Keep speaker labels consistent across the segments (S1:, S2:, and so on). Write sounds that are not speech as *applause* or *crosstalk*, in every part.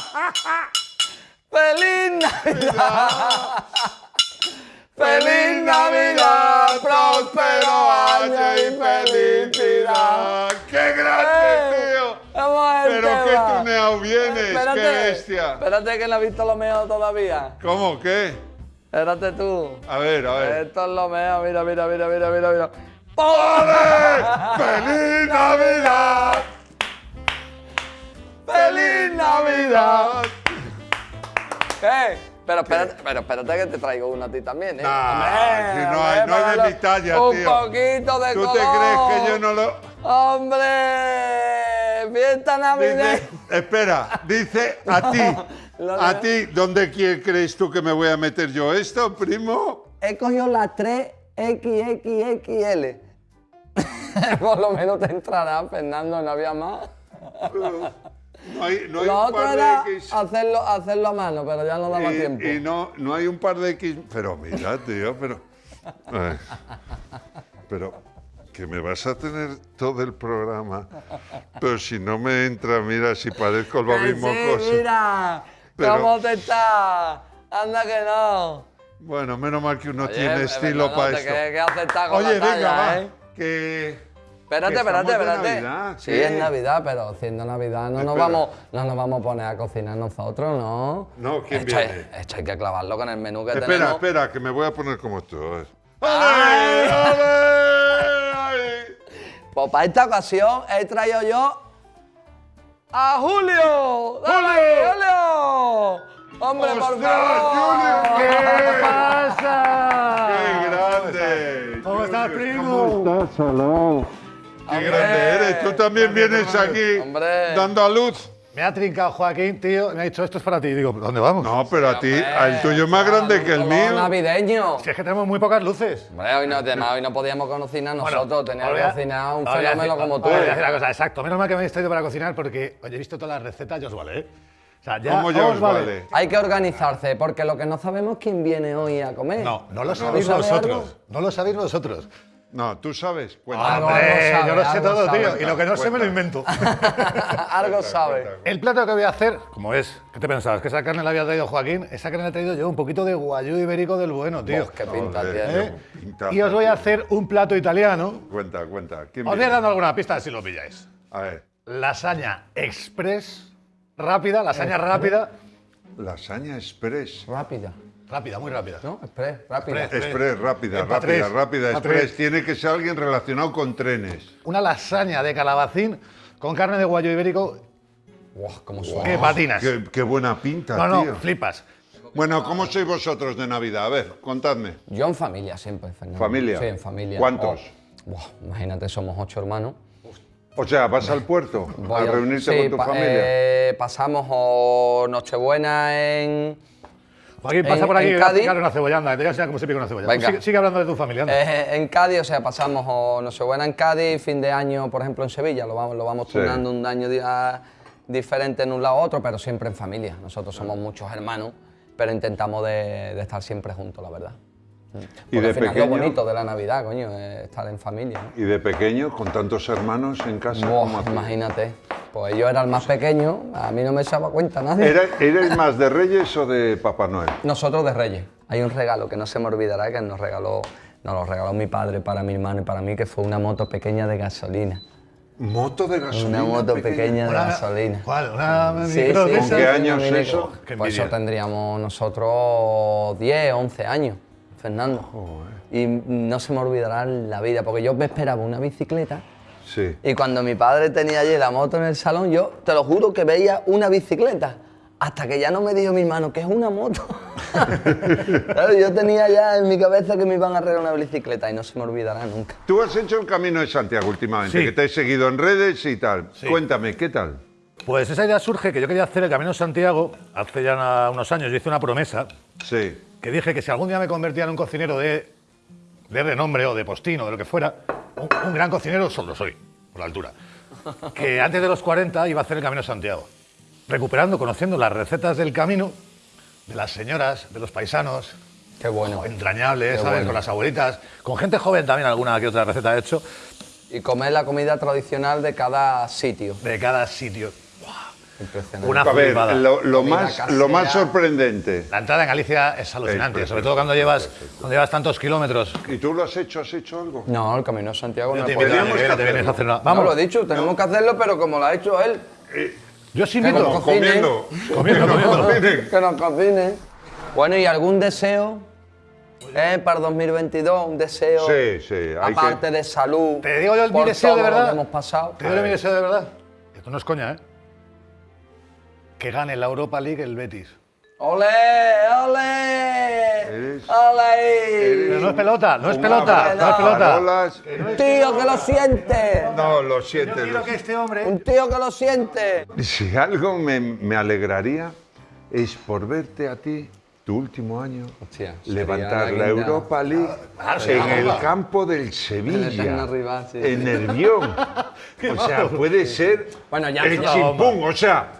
S1: *laughs* ¡Feliz Navidad! ¡Feliz Navidad! ¡Próspero año y felicidad!
S2: ¡Qué grande, tío!
S1: Ver el
S2: Pero qué tuneado vienes,
S1: Espérate,
S2: qué bestia.
S1: Espérate que no he visto lo mejor todavía.
S2: ¿Cómo? ¿Qué?
S1: Espérate tú.
S2: A ver, a ver.
S1: Esto es lo mejor, mira, mira, mira, mira, mira, mira.
S2: ¡Ole! ¡Feliz *laughs* Navidad!
S1: ¡Feliz Navidad! ¿Qué? Pero espérate, pero espérate que te traigo una a ti también, ¿eh?
S2: Nah,
S1: Hombre,
S2: si no
S1: hombre,
S2: hay- no hay de mi talla,
S1: Un
S2: tío.
S1: poquito de
S2: ¿Tú
S1: color.
S2: te crees que yo no lo...?
S1: ¡Hombre! ¡Fiesta navideña!
S2: Dice, espera, dice a *laughs* ti, a ti, ¿dónde crees tú que me voy a meter yo esto, primo?
S1: He cogido las 3 XXXL. Por lo menos te entrará, Fernando, no había más.
S2: No hay, no hay
S1: Lo
S2: un
S1: otro
S2: par
S1: era
S2: de X.
S1: hacerlo, hacerlo a mano, pero ya no daba tiempo.
S2: Y, no, no hay un par de X. Pero mira, tío, pero. Ay, pero que me vas a tener todo el programa. Pero si no me entra, mira, si parezco lo mismo
S1: sí,
S2: cosa.
S1: mira,
S2: Pero-
S1: ¿cómo te está? Anda que no.
S2: Bueno, menos mal que uno
S1: Oye,
S2: tiene estilo
S1: Fernando,
S2: para esto.
S1: Que, que
S2: Oye,
S1: talla,
S2: venga, va.
S1: ¿eh?
S2: Que.
S1: Espérate, espérate, espérate.
S2: Navidad,
S1: sí,
S2: ¿qué?
S1: es Navidad, pero siendo Navidad no nos,
S2: Espera.
S1: vamos, no nos vamos a poner a cocinar nosotros, ¿no?
S2: No, ¿quién
S1: esto hay-
S2: viene?
S1: esto hay que clavarlo con el menú que
S2: Espera,
S1: tenemos.
S2: espera, que me voy a poner como tú. ¡Ale! ¡Ay!
S1: Pues para esta ocasión he traído yo a Julio. ¡Dale,
S2: ¡Julio!
S1: Julio! ¡Hombre, por
S2: ¡Ostras,
S1: favor!
S2: Julio! ¿Qué
S3: pasa?
S2: ¡Qué grande!
S3: ¿Cómo estás, primo?
S2: estás? Hola. ¡Qué
S1: Hombre.
S2: grande eres! Tú también vienes aquí
S1: Hombre.
S2: dando a luz.
S3: Me ha trincado Joaquín, tío. Me ha dicho, esto es para ti. Digo, ¿dónde vamos?
S2: No, pero a ti, el tuyo es más grande que el mío.
S1: navideño.
S3: Si es que tenemos muy pocas luces.
S1: Hombre, hoy no, además, hoy no podíamos cocinar nosotros, teníamos
S3: os
S1: que cocinar un fenómeno como tú.
S3: voy a decir una cosa, exacto. Menos mal que me habéis traído para cocinar porque, oye, he visto todas las recetas, ya os vale, ¿eh? O sea, ya
S2: ¿Cómo ya os vale?
S1: Hay que organizarse, porque lo que no sabemos es quién viene hoy a comer.
S3: No, no lo
S1: ¿Tú
S3: sabéis vosotros.
S1: algo?
S3: No lo sabéis vosotros.
S2: No, tú sabes.
S1: Algo, algo sabe,
S3: yo lo sé
S1: algo
S3: todo,
S1: sabe.
S3: tío. Y lo que no sé me lo invento. *laughs*
S1: Algo sabe.
S3: El plato que voy a hacer, como es, ¿qué te pensabas? ¿Que esa carne la había traído Joaquín? Esa carne la he traído yo, un poquito de guayú ibérico del bueno, tío.
S1: Qué pinta tiene.
S3: ¿Eh? Y os voy a
S2: tío.
S3: hacer un plato italiano.
S2: Cuenta, cuenta. ¿Quién
S3: Os voy
S2: viene?
S3: dando alguna pista si lo pilláis.
S2: A ver.
S3: Lasaña express, rápida, lasaña rápida.
S2: Lasaña express.
S1: Rápida,
S3: Rápida, muy rápida.
S1: ¿no? Express, rápida.
S3: Express.
S2: Express, rápida, rápida,
S3: tres,
S2: rápida, express. Tiene que ser alguien relacionado con trenes.
S3: Una lasaña de calabacín con carne de guayo ibérico
S1: Guau, cómo suena.
S3: que patinas.
S2: Qué, qué buena pinta,
S3: No, no,
S2: tío.
S3: flipas.
S2: Bueno, ¿cómo sois vosotros de Navidad? A ver, contadme.
S1: Yo en familia siempre, Fernando.
S2: ¿Familia?
S1: Sí, en familia.
S2: ¿Cuántos?
S1: Oh, buah, imagínate, somos ocho hermanos.
S2: O sea, vas al puerto
S1: Voy
S2: a reunirte
S1: sí,
S2: con tu
S1: pa-
S2: familia.
S1: eh, pasamos o Nochebuena en...
S3: Joaquín, pasa
S1: En-
S3: por aquí
S1: en
S3: y a
S1: Cádiz-
S3: una cebollanda. Te voy a enseñar cómo se pica una cebolla.
S1: Venga.
S3: Sigue, sigue hablando de tu familia.
S1: Eh, en Cádiz, o sea, pasamos o Nochebuena en Cádiz, fin de año, por ejemplo, en Sevilla, lo vamos, lo vamos
S2: Sí.
S1: turnando un año a- diferente en un lado a otro, pero siempre en familia. Nosotros somos muchos hermanos, pero intentamos de, de estar siempre juntos, la verdad.
S2: ¿Y
S1: Porque
S2: de
S1: al final
S2: pequeño?
S1: lo bonito de la Navidad, coño, es estar en familia. ¿no?
S2: ¿Y de pequeño, con tantos hermanos en casa?
S1: Buah,
S2: ¿cómo hacías?
S1: Pues yo era el más pequeño, a mí no me echaba cuenta nadie.
S2: ¿Era- ¿Eres más de Reyes o de Papá Noel?
S1: Nosotros de Reyes. Hay un regalo que no se me olvidará que nos regaló, nos lo regaló mi padre para mi hermano y para mí, que fue una moto pequeña de gasolina.
S2: ¿Moto de gasolina?
S1: Una moto pequeña de
S3: Una-
S1: gasolina.
S3: ¿Cuál? ¿Una
S1: Sí,
S2: ¿Con qué años eso?
S3: Qué
S1: Pues eso tendríamos nosotros 10, 11 años, Fernando. Y no se me olvidará la vida, porque yo me esperaba una bicicleta
S2: Sí.
S1: y cuando mi padre tenía allí la moto en el salón, yo te lo juro que veía una bicicleta. Hasta que ya no me dijo mi hermano que es una moto. *laughs* Claro, yo tenía ya en mi cabeza que me iban a regalar una bicicleta y no se me olvidará nunca.
S2: Tú has hecho el Camino de Santiago últimamente,
S3: Sí.
S2: que te he seguido en redes y tal.
S3: Sí.
S2: Cuéntame, ¿qué tal?
S3: Pues esa idea surge que yo quería hacer el Camino de Santiago hace ya una- unos años. Yo hice una promesa
S2: Sí.
S3: que dije que si algún día me convertía en un cocinero de, de renombre o de postino, de lo que fuera, un, un gran cocinero solo soy, por la altura. Que antes de los 40 iba a hacer el Camino de Santiago, recuperando, conociendo las recetas del camino, de las señoras, de los paisanos,
S1: Qué bueno.
S3: entrañables,
S1: Qué
S3: ¿sabes?
S1: bueno.
S3: Con las abuelitas, con gente joven también, alguna que otra receta he hecho,
S1: Y comer la comida tradicional de cada sitio.
S3: de cada sitio. Una
S2: A ver, lo, lo más, lo más sorprendente.
S3: La entrada en Galicia es alucinante,
S2: Es
S3: sobre todo cuando llevas, cuando llevas tantos kilómetros.
S2: ¿Y tú lo has hecho? ¿Has hecho algo?
S1: No, el Camino de Santiago no
S3: que a hacer una-
S1: No,
S3: Vamos,
S1: lo he dicho, tenemos que hacerlo, pero como lo ha hecho él,
S3: yo os
S1: Que
S3: invito.
S1: nos cocine.
S2: Comiendo.
S3: Comiendo, comiendo.
S1: Que nos cocine. Bueno, ¿y algún deseo eh, para 2022? Un deseo,
S2: Sí, sí, hay
S1: aparte
S2: que-
S1: de salud,
S3: Te digo yo el mi deseo de
S1: lo
S3: verdad.
S1: que hemos pasado.
S3: Te digo mi deseo de verdad. Esto no es coña, ¿eh? Que gane la Europa League el Betis.
S1: ¡Ole! ¡Ole!
S2: Eres-
S1: ¡Ole!
S3: Pero no es pelota, no es
S2: Un
S3: pelota, no es pelota.
S2: parolas.
S1: ¡Tío que lo siente!
S2: No, lo siente. lo
S3: este hombre.
S1: ¡Un tío que lo siente!
S2: Si algo me, me alegraría es por verte a ti, tu último año,
S1: Hostia,
S2: levantar
S1: la
S2: la. Europa League en el campo del Sevilla,
S1: rival, sí.
S2: en Nervión. *laughs* O sea, puede ser
S1: Bueno, ya
S2: el chimpún, o sea,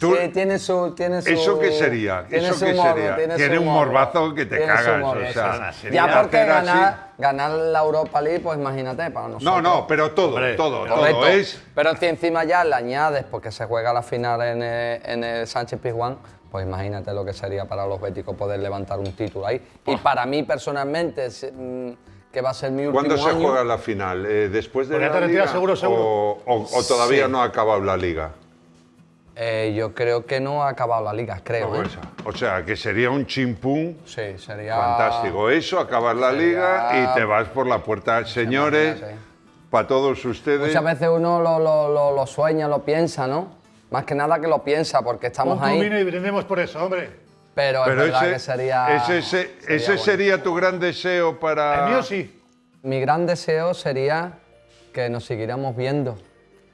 S2: tú,
S1: Sí, tiene su, tiene su...
S2: ¿Eso qué sería?
S1: tiene
S2: ¿Eso
S1: su
S2: qué
S1: morbo,
S2: sería?
S1: Tiene,
S2: Tiene
S1: su
S2: un
S1: morbo.
S2: morbazo que te cagas,
S1: morbo,
S2: o sea,
S1: sí,
S2: así.
S1: ganar, ganar la Europa League, pues imagínate, para nosotros.
S2: no, no, pero todo,
S3: Hombre,
S2: todo,
S1: Correcto.
S2: todo es
S1: Pero si encima ya le añades, porque se juega la final en el, en el Sánchez Pizjuán, pues imagínate lo que sería para los béticos poder levantar un título ahí. Y para mí personalmente, mm, que va a ser mi último
S2: ¿Cuándo se
S1: año,
S2: juega la final? ¿Eh, ¿Después de la
S3: te retiras
S2: liga?
S3: seguro, seguro.
S2: O, o- o todavía
S1: Sí.
S2: no ha acabado la liga?
S1: Eh, yo creo que no ha acabado la liga, creo.
S2: O
S1: ¿eh?
S2: O sea, que sería un chimpún
S1: Sí, sería...
S2: fantástico. Eso, acabar la liga
S1: Sería-
S2: y te vas por la puerta. Señores,
S1: Imagínate.
S2: para todos ustedes.
S1: Muchas veces uno lo, lo- lo- lo sueña, lo piensa, ¿no? Más que nada que lo piensa, porque estamos
S3: tu
S1: ahí.
S3: vino y brindemos por eso, hombre.
S1: Pero,
S2: Pero
S1: es verdad
S2: ese,
S1: que sería.
S2: ese, ese,
S1: sería
S2: ese
S1: bueno.
S2: sería tu gran deseo para.
S3: El mío sí.
S1: Mi gran deseo sería que nos siguiéramos viendo.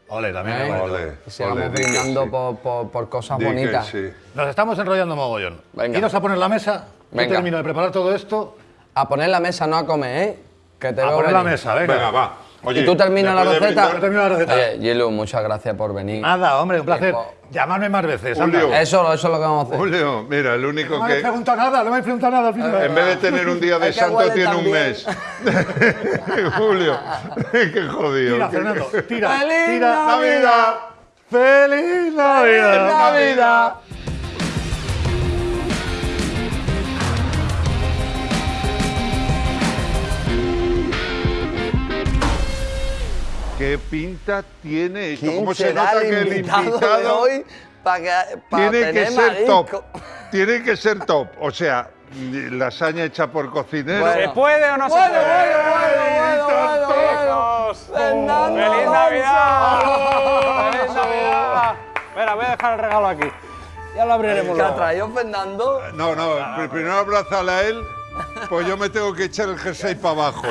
S3: Ole, también.
S1: ¿eh?
S2: Ole,
S1: Y sigamos brindando
S2: sí.
S1: por, por- por cosas bonitas.
S2: sí.
S3: Nos estamos enrollando mogollón.
S1: Venga.
S3: Iros a poner la mesa. Yo
S1: Venga.
S3: termino de preparar todo esto.
S1: A poner la mesa, no a comer, ¿eh? Que te
S3: A
S1: veo
S3: poner la mesa, venga.
S2: Venga, va. Oye,
S1: ¿Y tú terminas la receta?
S3: Yo termino la receta.
S1: Oye, Gilu, muchas gracias por venir.
S3: Nada, hombre, un placer. Llamadme más veces.
S2: Julio.
S1: Eso, eso es lo que vamos a hacer.
S2: Julio, mira, el único
S3: No me habéis
S2: que.
S3: preguntado nada, no me habéis preguntado nada al final.
S2: En vez de tener un día de *laughs*
S1: que
S2: santo, tiene un mes. *laughs* Julio, *laughs* qué jodido.
S3: Tira, Fernando, tira.
S1: ¡Feliz
S3: tira.
S1: Navidad!
S3: ¡Feliz Navidad!
S1: Navidad!
S2: ¿Qué pinta tiene esto?
S1: ¿Quién
S2: ¿Cómo se
S1: será
S2: nota
S1: el
S2: que el
S1: invitado, de hoy para que, para
S2: tiene que
S1: tener
S2: ser
S1: marisco?
S2: top? Tiene que ser top. O sea, lasaña hecha por cocinero.
S1: Bueno.
S4: ¿Se puede o no
S1: Bueno,
S4: se puede?
S1: bueno, bueno, bueno, bueno, Fernando
S4: ¡Feliz
S1: Alonso.
S4: Navidad! ¡Feliz Navidad! Espera, voy a dejar el regalo aquí. Ya lo abriremos
S1: ¿Qué ha traído Fernando?
S2: No, no, pri- primero abrázala a él, pues yo me tengo que echar el jersey para abajo.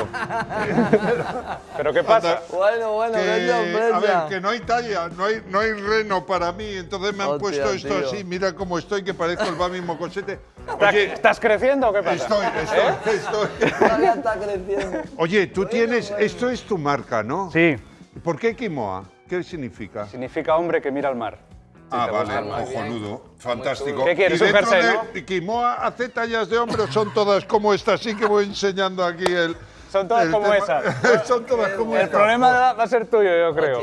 S4: ¿Pero qué pasa?
S1: Bueno, bueno,
S2: Que, a ver, que no hay talla, no hay, no hay reno para mí, entonces me han
S1: Hostia,
S2: puesto esto
S1: tío.
S2: así, mira cómo estoy, que parezco el Bami Mocosete.
S4: ¿Estás-
S2: Oye,
S4: ¿Estás creciendo o qué pasa?
S2: estoy, estoy, estoy.
S1: Todavía está creciendo.
S2: Oye, tú tienes, esto es tu marca, ¿no?
S4: Sí,
S2: ¿Por qué Quimoa? ¿Qué significa?
S4: significa hombre que mira al mar.
S2: Ah, vale, cojonudo, fantástico.
S4: ¿Qué quieres,
S2: ¿Y
S4: un jersey,
S2: de Quimoa hace tallas de hombre o son todas como esta? Sí que voy enseñando aquí el...
S4: Son todas
S2: el
S4: como
S2: tema.
S4: esas. *laughs*
S2: son todas como
S4: El
S2: esta.
S4: problema va a ser tuyo, yo creo.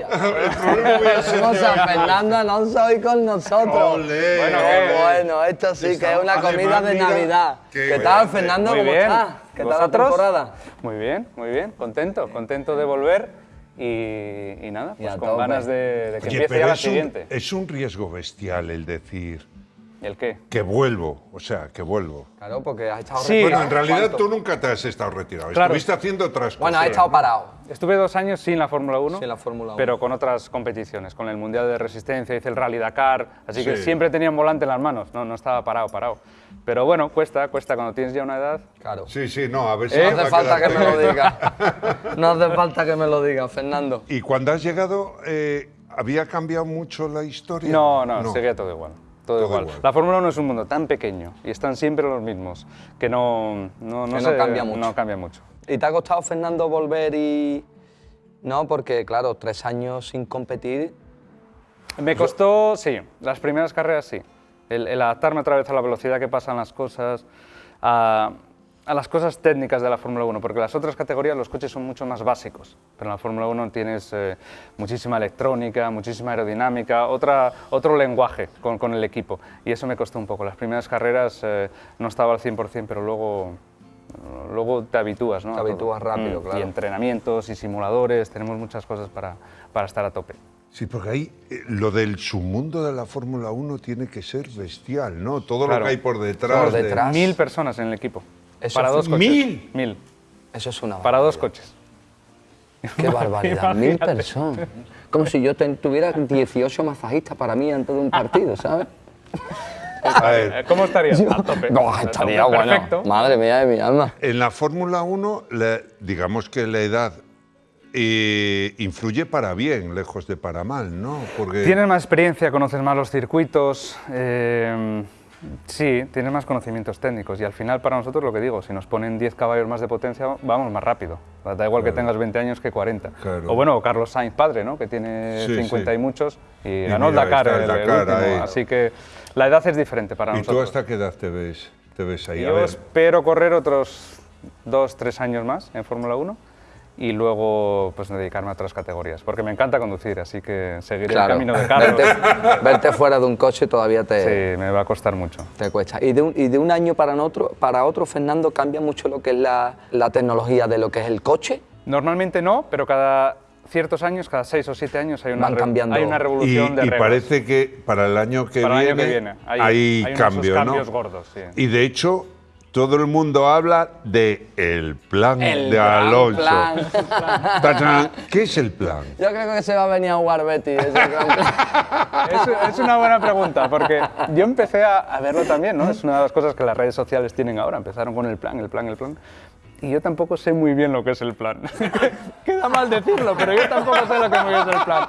S1: Tenemos *laughs* a Fernando Alonso hoy con nosotros.
S2: Olé,
S4: Bueno,
S1: qué- bueno, esto sí que es una
S2: Además,
S1: comida de Navidad.
S2: qué
S1: ¿Qué tal. Fernando?
S4: Muy
S1: ¿Cómo
S4: bien.
S1: estás? ¿Qué tal la
S4: ¿Vosotros?
S1: temporada?
S4: Muy bien, muy bien. Contento, contento de volver y, y nada, pues con ganas de, de que
S2: Oye,
S4: empiece ya la
S2: es un,
S4: siguiente.
S2: es un riesgo bestial el decir
S4: ¿El qué?
S2: que vuelvo, o sea, que vuelvo.
S1: Claro, porque has estado
S4: Sí.
S1: retirado.
S2: Bueno, en realidad
S1: ¿Cuánto?
S2: tú nunca te has estado retirado,
S4: Claro.
S2: estuviste haciendo otras cosas.
S1: Bueno, has estado parado.
S4: Estuve dos años sin la Fórmula 1,
S1: Sin la Fórmula 1.
S4: pero con otras competiciones, con el Mundial de Resistencia, hice el Rally Dakar, así que
S2: Sí.
S4: siempre tenía un volante en las manos, no, no estaba parado, parado. Pero bueno, cuesta, cuesta cuando tienes ya una edad.
S1: Claro.
S2: Sí, sí, no, a ver si
S1: No
S2: me va
S1: hace
S2: a
S1: falta que me lo diga. *laughs* No hace falta que me lo diga, Fernando.
S2: ¿Y cuando has llegado, eh, había cambiado mucho la historia?
S4: No, no, seguía todo igual. Todo,
S2: Todo
S4: igual.
S2: igual.
S4: La Fórmula 1 es un mundo tan pequeño y están siempre los mismos que no, no,
S1: Que no
S4: se-
S1: cambia mucho.
S4: No cambia mucho.
S1: ¿Y te ha costado, Fernando, volver y...? No, porque, claro, tres años sin competir...
S4: Me costó, sí, las primeras carreras sí. El, el adaptarme otra vez a la velocidad que pasan las cosas, a, a las cosas técnicas de la Fórmula 1, porque las otras categorías los coches son mucho más básicos, pero en la Fórmula 1 tienes eh, muchísima electrónica, muchísima aerodinámica, otra, otro lenguaje con, con el equipo, y eso me costó un poco. Las primeras carreras eh, no estaba al 100%, pero luego, luego te habitúas, ¿no?
S1: Te habitúas rápido,
S4: Mm,
S1: claro.
S4: Y entrenamientos y simuladores, tenemos muchas cosas para, para estar a tope.
S2: Sí, porque ahí eh, lo del submundo de la Fórmula 1 tiene que ser bestial, ¿no? Todo
S4: Claro.
S2: lo que hay por detrás.
S1: Por
S2: de-
S1: detrás.
S4: Mil personas en el equipo.
S1: Eso
S4: para
S1: es-
S4: dos coches.
S2: ¿Mil?
S4: Mil.
S1: Eso es una
S4: Para dos coches.
S1: Qué barbaridad, *laughs* mil personas. Como si yo tuviera 18 masajistas para mí antes de un partido, ¿sabes?
S2: A ver, *laughs*
S4: ¿Cómo estaría? A tope.
S1: No, estaría
S4: tope,
S1: bueno.
S4: Perfecto.
S1: Madre mía de mi alma.
S2: en la Fórmula 1, la- digamos que la edad eh, influye para bien, lejos de para mal, ¿no? Porque
S4: Tienes más experiencia, conoces más los circuitos, eh, sí, tienes más conocimientos técnicos y al final para nosotros lo que digo, si nos ponen 10 caballos más de potencia vamos más rápido. Da igual que tengas 20 años que 40.
S2: Claro.
S4: O bueno, Carlos Sainz padre, ¿no? que tiene
S2: Sí,
S4: 50
S2: sí.
S4: y muchos y,
S2: Y
S4: ganó el Dakar,
S2: el
S4: el, último.
S2: ahí.
S4: Así que la edad es diferente para
S2: ¿Y tú
S4: nosotros.
S2: hasta qué edad te ves, te ves ahí?
S4: Yo espero correr otros 2, 3 años más en Fórmula 1 y luego pues dedicarme a otras categorías, porque me encanta conducir, así que seguiré el
S1: Claro.
S4: camino de Carlos.
S1: Verte, verte fuera de un coche todavía te,
S4: Sí, me va a costar mucho.
S1: te cuesta. Y de, un, y de un año para otro, para otro, Fernando, cambia mucho lo que es la, la tecnología de lo que es el coche.
S4: Normalmente no, pero cada ciertos años, cada 6 o 7 años hay una,
S1: Van cambiando.
S4: hay una
S2: y,
S4: revolución de
S2: y
S4: reglas.
S2: parece que para el año que
S4: Para el
S2: viene,
S4: año que viene. Hay-
S2: hay,
S4: hay unos
S2: cambio,
S4: cambios
S2: ¿no?
S4: gordos, sí.
S2: Y de hecho, todo el mundo habla de el plan
S1: El
S2: de
S1: gran
S2: Alonso.
S1: plan. *laughs*
S2: ¿Qué es el plan?
S1: Yo creo que se va a venir a jugar Betty. plan. *laughs*
S4: Es, es una buena pregunta, porque yo empecé a, a verlo también, ¿no? Es una de las cosas que las redes sociales tienen ahora. Empezaron con el plan, el plan, el plan. Y yo tampoco sé muy bien lo que es el plan. *laughs* Queda mal decirlo, pero yo tampoco sé lo que es el plan.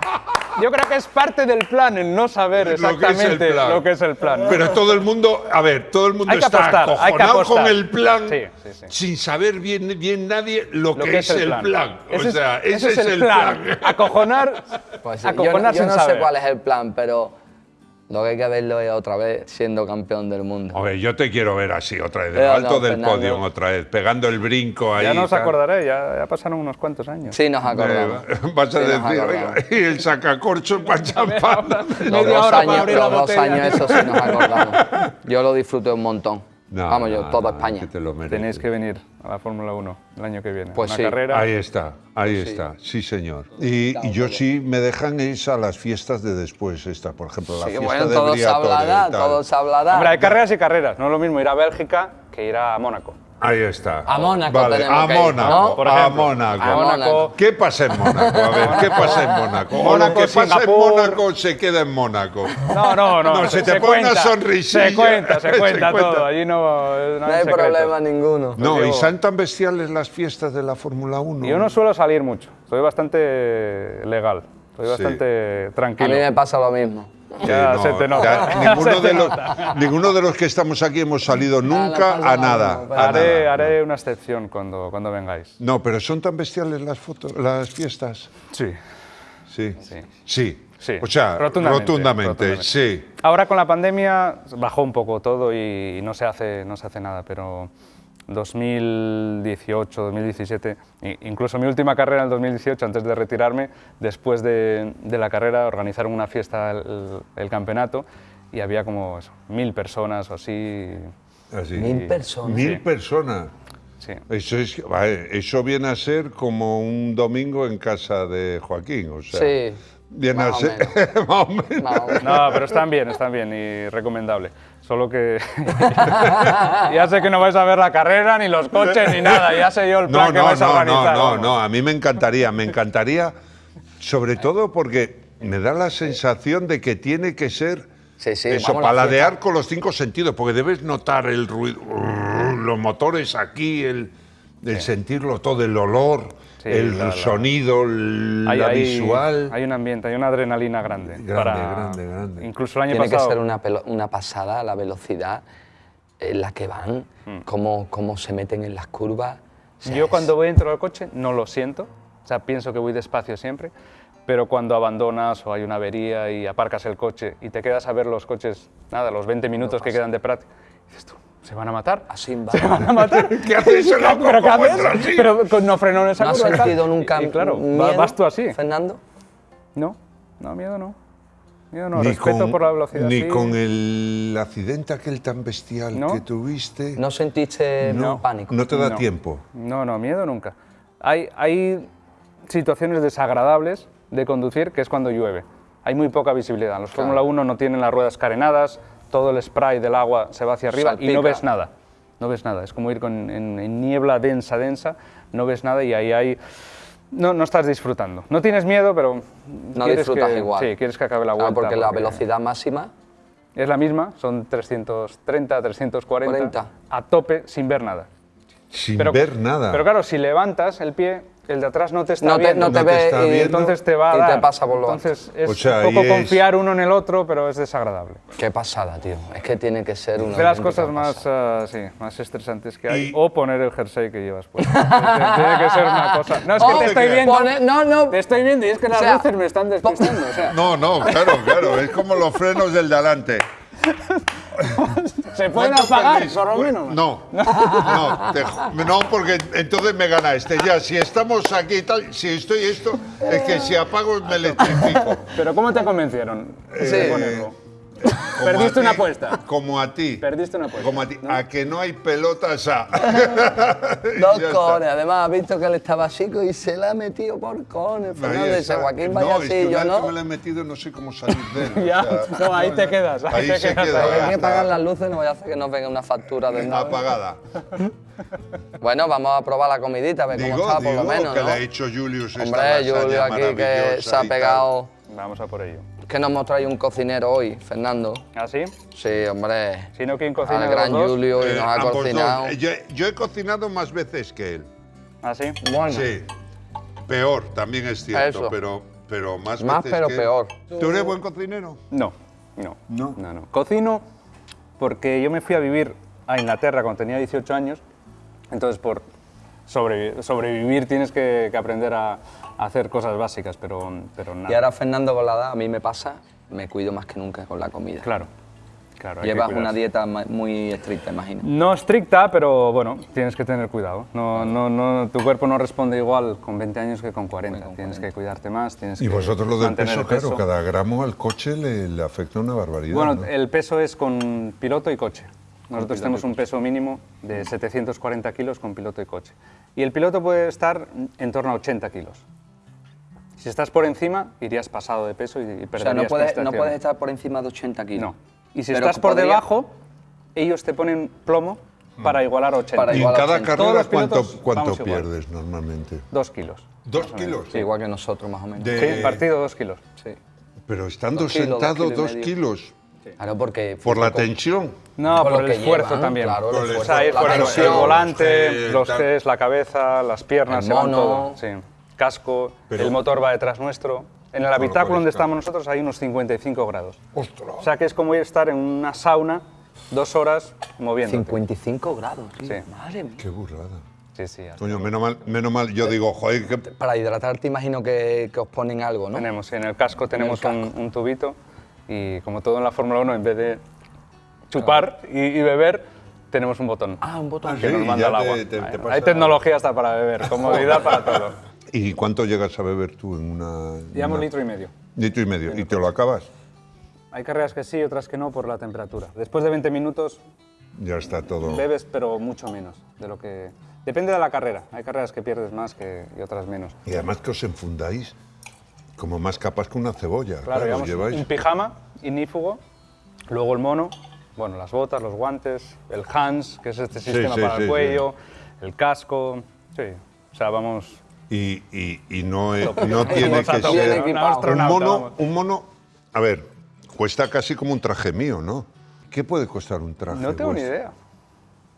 S4: Yo creo que es parte del plan el no saber
S2: Lo que es el
S4: exactamente
S2: plan.
S4: lo que es el plan.
S2: Pero todo el mundo, a ver, todo el mundo
S4: Hay que
S2: está
S4: apostar, hay que
S2: acojonado con el plan
S4: Sí, sí, sí.
S2: sin saber bien, bien nadie lo, que, es el plan.
S4: Ese
S2: o sea,
S4: es,
S2: ese, es el plan.
S4: Acojonar,
S1: Pues yo
S4: acojonar
S1: yo
S4: sin
S1: no sé cuál es el plan, pero lo que hay que verlo es otra vez siendo campeón del mundo.
S2: Yo te quiero ver así, otra vez, de
S1: Eh,
S2: lo
S1: no,
S2: alto del
S1: Fernando.
S2: podio, otra vez, pegando el brinco ahí.
S4: Ya no os
S2: tal.
S4: acordaré, ya, ya pasaron unos cuantos años.
S1: Sí, nos
S2: Eh,
S1: acordamos. *laughs*
S2: vas a
S1: Sí, nos
S2: decir, oiga, *laughs* y el sacacorcho para *laughs* champán.
S1: Los
S4: media
S1: dos, años, los dos años, eso sí nos acordamos. Yo lo disfruté un montón.
S2: No,
S1: Vamos, yo, toda
S2: no,
S1: España.
S2: que te lo mereces.
S4: Tenéis que venir a la Fórmula 1 el año que viene.
S1: Pues
S4: Una
S1: sí.
S4: carrera.
S2: Ahí está, ahí está, sí señor. Y, y yo sí me dejan es a las fiestas de después, esta, por ejemplo, la
S1: Sí,
S2: fiesta
S1: bueno,
S2: de
S1: todo se hablará, todo se hablará.
S4: Hombre, hay carreras y carreras. No es lo mismo ir a Bélgica que ir a Mónaco.
S2: Ahí está.
S1: A Mónaco
S2: Vale,
S1: tenemos
S2: a
S1: que ir,
S2: Mónaco,
S1: ¿no?
S4: Por
S2: a
S4: ejemplo.
S2: Mónaco.
S1: A Mónaco.
S2: ¿Qué pasa en Mónaco? A ver, ¿qué pasa en Mónaco? O lo
S4: Mónaco,
S2: que pasa en. Mónaco se queda en Mónaco.
S4: No, no, no.
S2: No, se te pone una
S4: cuenta,
S2: sonrisilla. *laughs*
S4: Se cuenta, se
S2: Se
S4: cuenta
S2: cuenta.
S4: todo. Allí no, no
S1: No
S4: hay,
S1: hay problema ninguno.
S2: No,
S4: digo-
S2: y son tan bestiales las fiestas de la Fórmula 1.
S4: Yo no suelo salir mucho. Soy bastante legal. Soy
S2: Sí.
S4: bastante
S1: A
S4: tranquilo.
S1: mí me pasa lo mismo.
S4: Ya
S2: no,
S4: se te nota.
S2: ya *laughs* ninguno,
S4: se
S2: de
S4: te
S2: los,
S4: nota.
S2: ninguno de los que estamos aquí hemos salido nunca a nada. a
S4: Haré,
S2: nada.
S4: haré una excepción cuando, cuando vengáis.
S2: No, pero son tan bestiales las fotos, las fiestas.
S4: Sí.
S2: Sí.
S4: Sí.
S2: Sí.
S4: Sí,
S2: O sea,
S4: rotundamente,
S2: rotundamente,
S4: rotundamente.
S2: sí.
S4: Ahora con la pandemia bajó un poco todo y no se hace, no se hace nada, pero 2018, 2017, i- incluso mi última carrera en el 2018, antes de retirarme, después de, de la carrera organizaron una fiesta el, el campeonato y había como eso, mil personas o así.
S2: Así.
S1: Mil personas.
S2: Mil personas.
S4: Sí.
S2: Eso, es, eso viene a ser como un domingo en casa de Joaquín. O sea,
S1: Sí,
S2: Viene
S1: más
S2: a
S1: o
S2: ser.
S1: menos. *laughs*
S2: más o menos.
S1: Más o menos.
S4: No, pero están bien, están bien y recomendable. Solo que *laughs* *laughs* ya sé que no vais a ver la carrera, ni los coches, ni nada. Ya sé yo el plan
S2: No,
S4: que
S2: no,
S4: vais a
S2: no,
S4: organizar.
S2: no, no, no, a mí me encantaría, me encantaría, sobre todo porque me da la sensación de que tiene que ser
S1: Sí, sí,
S2: eso, paladear con los cinco sentidos, porque debes notar el ruido, los motores aquí, el, el sentirlo todo, el olor,
S4: Sí,
S2: el
S4: la- la-
S2: sonido, el-
S4: Hay,
S2: la
S4: hay-
S2: visual.
S4: Hay un ambiente, hay una adrenalina grande.
S2: Grande,
S4: para-
S2: grande, grande.
S4: Incluso el año
S1: Tiene que
S4: pasado.
S1: ser una, una pasada la velocidad en la que van,
S4: Hmm.
S1: cómo, cómo se meten en las curvas. O sea,
S4: Yo
S1: es-
S4: cuando voy dentro del coche no lo siento, o sea, pienso que voy despacio siempre, pero cuando abandonas o hay una avería y aparcas el coche y te quedas a ver los coches, nada, los 20 minutos que quedan de práctica, dices tú, ¿Se van a matar?
S1: Así va.
S4: ¿Se van a matar? *laughs*
S2: ¿Qué haces, loco?
S4: ¿Pero qué
S2: ¿Cómo
S4: haces? Pero con- no frenó en esa
S1: ¿No
S4: tal.
S1: sentido nunca
S4: Y, y claro,
S1: miedo,
S4: vas tú así.
S1: Fernando?
S4: No, no, miedo no. Miedo no,
S2: Ni
S4: respeto
S2: con-
S4: por la velocidad.
S2: Ni
S4: sí.
S2: con el accidente aquel tan bestial
S4: No.
S2: que tuviste.
S1: ¿No sentiste
S2: no,
S1: pánico?
S2: no te da
S4: No.
S2: tiempo.
S4: No, no, miedo nunca. Hay, hay situaciones desagradables de conducir que es cuando llueve. Hay muy poca visibilidad. Los Fórmula 1 no tienen las ruedas carenadas, todo el spray del agua se va hacia arriba y no ves nada. No ves nada. Es como ir con, en, en niebla densa, densa, no ves nada y ahí hay... No, no estás disfrutando. No tienes miedo, pero...
S1: No
S4: quieres
S1: disfrutas
S4: que-
S1: igual.
S4: Sí, quieres que acabe la
S1: Claro,
S4: vuelta.
S1: porque la velocidad máxima
S4: Es la misma, son 330, 340,
S1: 40.
S4: a tope sin ver nada.
S2: Sin
S4: Pero-
S2: ver nada.
S4: Pero claro, si levantas el pie, el de atrás no te está
S1: no te,
S4: viendo.
S1: no te
S2: No te
S1: ve
S2: está
S1: y
S2: viendo.
S4: entonces te va a
S1: y te
S4: dar.
S1: pasa por lo alto.
S4: Entonces es
S2: O sea,
S4: un poco
S2: es-
S4: confiar uno en el otro, pero es desagradable.
S1: Qué pasada, tío. Es que tiene que ser una
S4: De las cosas más, ah, sí, más estresantes que hay.
S2: Y-
S4: O poner el jersey que llevas puesto. *laughs* tiene que ser una cosa. No, es que
S1: Oh,
S4: te estoy
S2: que-
S4: viendo.
S1: Pone- no, no.
S4: Te estoy viendo y es que las
S1: sea,
S4: luces me están despistando. O sea,
S2: No, no, claro, claro. Es como los frenos del de adelante. *laughs* *laughs*
S4: se pueden
S2: ¿Cuánto
S4: apagar,
S2: perdéis?
S4: por lo menos.
S2: No, no, te- no, porque entonces me gana este. Ya, si estamos aquí y tal, si estoy esto, es que si apago me electrifico.
S4: Pero ¿cómo te convencieron ponerlo?
S2: Como
S4: Perdiste una apuesta.
S2: Como a ti.
S4: Perdiste una apuesta.
S2: Como a ti.
S4: ¿no?
S2: A que no hay pelotas *laughs* a.
S1: Dos
S2: Ya está.
S1: cones. Además, has visto que él estaba chico y se la ha metido por cones. Dice,
S2: está.
S1: Joaquín,
S2: no,
S1: vaya así, yo no.
S2: me la he metido no sé cómo salir de él. *laughs*
S4: Ya,
S2: o sea,
S4: no, ahí te quedas. Ahí,
S2: Ahí
S4: te
S2: se
S4: quedas.
S2: queda.
S1: Hay que
S2: está.
S1: apagar las luces, no voy a hacer que nos venga una factura de nada.
S2: Apagada. *laughs*
S1: Bueno, vamos a probar la comidita, a ver cómo
S2: Digo,
S1: está, por
S2: digo
S1: lo menos,
S2: que
S1: ¿no?
S2: le ha hecho Julius esta
S1: Hombre,
S2: lasaña
S1: Julio aquí que se ha
S2: y
S1: pegado...
S4: Vamos a por ello.
S1: Que nos hemos traído un cocinero hoy, Fernando.
S4: ¿Ah, sí?
S1: Sí, hombre.
S4: Si no, ¿quién cocina
S1: Al gran
S4: dos?
S1: Julio y
S2: Eh,
S1: nos ha cocinado.
S2: Eh, Yo, yo he cocinado más veces que él.
S4: ¿Ah, sí?
S1: Bueno,
S2: Sí. Peor, también es cierto,
S1: Eso.
S2: pero, pero más
S1: Más,
S2: veces
S1: pero
S2: que él.
S1: peor.
S2: ¿Tú eres buen cocinero?
S4: No, no.
S2: No.
S4: No, no. Cocino porque yo me fui a vivir a Inglaterra cuando tenía 18 años, entonces por sobrevi- sobrevivir tienes que, que aprender a hacer cosas básicas, pero, pero nada.
S1: y ahora Fernando con la edad, a mí me pasa, me cuido más que nunca con la comida.
S4: Claro, claro.
S1: Llevas una dieta muy estricta, imagino.
S4: No estricta, pero bueno, tienes que tener cuidado. No, no, no, tu cuerpo no responde igual con 20 años que con 40. tienes que cuidarte más, tienes
S2: Y
S4: que
S2: vosotros lo del peso, claro, cada gramo al coche le, le afecta una barbaridad.
S4: Bueno,
S2: ¿no?
S4: el peso es con piloto y coche. Nosotros tenemos un peso mínimo de 740 kilos con piloto y coche. Y el piloto puede estar en torno a 80 kilos. Si estás por encima, irías pasado de peso y, y
S1: O sea,
S4: perderías
S1: no puedes, no puedes estar por encima de 80 kilos.
S4: No. Y si
S1: Pero
S4: estás por
S1: podría-
S4: debajo, ellos te ponen plomo para igualar a 80.
S1: Para
S2: y en cada
S1: 80.
S4: Todos
S2: carrera,
S4: pilotos
S2: ¿cuánto, cuánto
S4: vamos igual.
S2: pierdes normalmente?
S4: Dos kilos.
S2: ¿Dos kilos?
S1: Sí, igual que nosotros, más o menos.
S2: De-
S4: Sí, partido dos kilos.
S1: Sí.
S2: Pero estando
S1: Dos kilos, dos
S2: sentado
S1: kilos y
S2: dos kilos,
S1: Claro, porque...
S2: por la tensión.
S4: No,
S1: Por
S4: por, el esfuerzo
S1: llevan,
S4: también.
S1: claro, el
S2: Por el
S1: esfuerzo,
S4: O sea,
S1: la
S4: esfuerzo.
S1: tensión.
S4: El volante,
S2: Los
S4: Gs, la cabeza, las piernas,
S1: El
S4: se van
S1: mono.
S4: todo. Sí. Casco,
S2: Pero-
S4: el motor va detrás nuestro. En el habitáculo donde estamos nosotros hay unos 55 grados.
S2: ¡Ostras!
S4: O sea que es como estar en una sauna dos horas moviéndote.
S1: 55 grados, tío.
S4: Sí.
S1: Madre mía.
S2: ¡Qué burrada!
S4: Sí, sí.
S2: Coño, menos mal, menos mal, yo digo, joder, que
S1: Para hidratarte imagino que, que os ponen algo, ¿no?
S4: Tenemos, en el casco tenemos
S1: casco.
S4: Un, un tubito y como todo en la Fórmula 1, en vez de chupar y, y beber, tenemos un botón
S1: Ah, un botón.
S4: que
S2: sí,
S4: nos manda el agua.
S2: te- te
S4: hay,
S2: pasa-
S4: hay tecnología hasta para beber, *laughs* comodidad para todo.
S2: ¿Y cuánto llegas a beber tú en una...?
S4: Llevamos
S2: una-
S4: litro y medio.
S2: Litro y medio. ¿Y te lo acabas?
S4: Hay carreras que sí, otras que no por la temperatura. Después de 20 minutos
S2: Ya está todo...
S4: bebes, pero mucho menos de lo que... Depende de la carrera. Hay carreras que pierdes más que, y otras menos.
S2: Y además que os enfundáis como más capas que una cebolla.
S4: Claro,
S2: Claro, lleváis...
S4: un pijama ignífugo, luego el mono, bueno, las botas, los guantes, el Hans, que es este
S2: Sí,
S4: sistema
S2: sí,
S4: para
S2: sí,
S4: el cuello, el casco, sí. O sea, vamos...
S2: Y, y- y no, es- no tiene que ser...
S4: ¿no? Un
S2: mono, un mono... A ver, cuesta casi como un traje mío, ¿no? ¿Qué puede costar un traje
S4: No tengo ni
S2: vuestro?
S4: idea.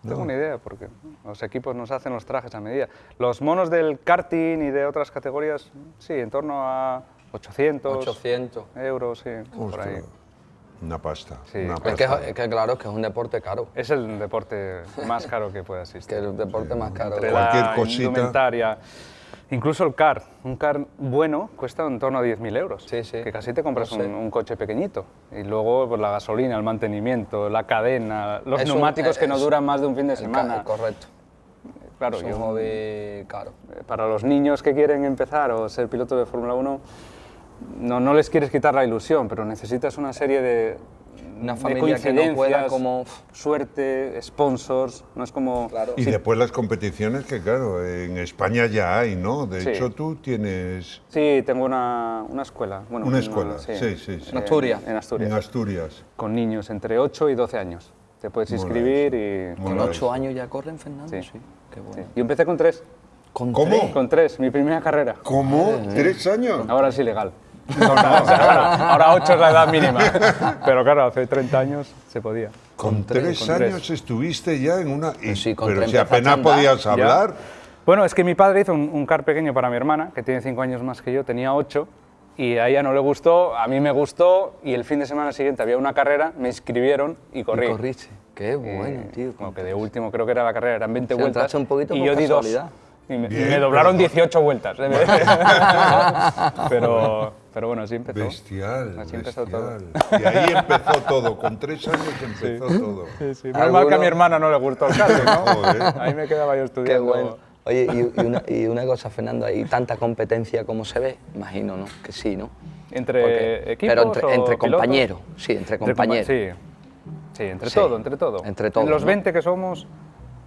S4: No tengo ni idea, porque los equipos nos hacen los trajes a medida. Los monos del karting y de otras categorías, sí, en torno a 800
S1: 800.
S4: euros, sí, por ahí.
S2: Ostras, Una pasta.
S4: Sí.
S2: una
S4: Es
S1: Es que,
S2: pasta.
S1: es que claro, es que es un deporte caro.
S4: Es el deporte más caro que puede *laughs*
S1: que
S4: existir.
S1: es el deporte más caro.
S4: Entre
S2: Cualquier
S4: la
S2: cosita.
S4: indumentaria, Incluso el car, un car bueno cuesta en torno a 10.000 euros.
S1: Sí, sí.
S4: Que casi te compras
S1: sé.
S4: un, un coche pequeñito. Y luego pues, la gasolina, el mantenimiento, la cadena, los
S1: Es un-
S4: neumáticos que no duran más de un fin de semana.
S1: Correcto.
S4: Claro,
S1: Es un
S4: yo-
S1: hobby caro.
S4: eh, para los niños que quieren empezar o ser piloto de Fórmula 1, no, no les quieres quitar la ilusión, pero necesitas una serie de,
S1: Una familia que no pueda como-
S4: suerte, sponsors, no es como...
S1: Claro.
S2: Y después las competiciones que, claro, en España ya hay, ¿no? De
S4: Sí.
S2: hecho, tú tienes
S4: Sí, tengo una, una escuela. Bueno,
S2: una escuela. Sí, sí, sí.
S1: En Asturias.
S4: En Asturias.
S2: En Asturias.
S4: Con niños entre 8 y 12 años. Te puedes inscribir y...
S1: Con
S2: eso.
S1: ocho años ya corren, Fernando.
S4: Sí.
S1: Sí. Qué
S4: Sí.
S1: bueno.
S4: Yo empecé con 3.
S1: Con
S2: ¿Cómo?
S1: tres.
S4: Con 3, mi primera carrera.
S2: ¿Cómo? ¿Tres años?
S4: Ahora es ilegal. No, no, o sea, ahora, ahora 8 es la edad mínima. Pero claro, hace 30 años se podía.
S2: Con tres
S4: con tres.
S2: años estuviste ya en una... y-
S1: Pues sí, con
S2: pero si apenas podías
S4: Ya.
S2: hablar.
S4: Bueno, es que mi padre hizo un, un car pequeño para mi hermana, que tiene 5 años más que yo, tenía 8, y a ella no le gustó, a mí me gustó, y el fin de semana siguiente había una carrera, me inscribieron y corrí.
S1: Y corriste. Qué
S4: Y,
S1: bueno, tío.
S4: Como que de último creo que era la carrera, eran 20
S1: Sí,
S4: vueltas.
S1: entraste un poquito
S4: y yo di dos. Y me,
S2: Bien,
S4: me doblaron
S2: pero-
S4: 18 vueltas. ¿eh? *laughs* pero, pero bueno, así empezó.
S2: Bestial,
S4: Así empezó todo.
S2: bestial. Y ahí *laughs* empezó todo, con tres años empezó todo.
S4: Sí, sí. Menos mal que a mi hermana no le gustó el karting, ¿no?
S2: Joder.
S4: Ahí me quedaba yo
S1: Qué
S4: estudiando.
S1: bueno. Oye, y, y una, y una cosa, Fernando, ¿hay tanta competencia como se ve? Imagino, ¿no? Que sí, ¿no?
S4: ¿Entre
S1: Porque-
S4: equipos
S1: Pero entre,
S4: o
S1: entre compañeros, sí, entre
S4: Entre compa-
S1: compañeros.
S4: Sí, sí entre
S1: Sí.
S4: todo, entre todo.
S1: Entre todo,
S4: En los
S1: ¿no?
S4: 20 que somos,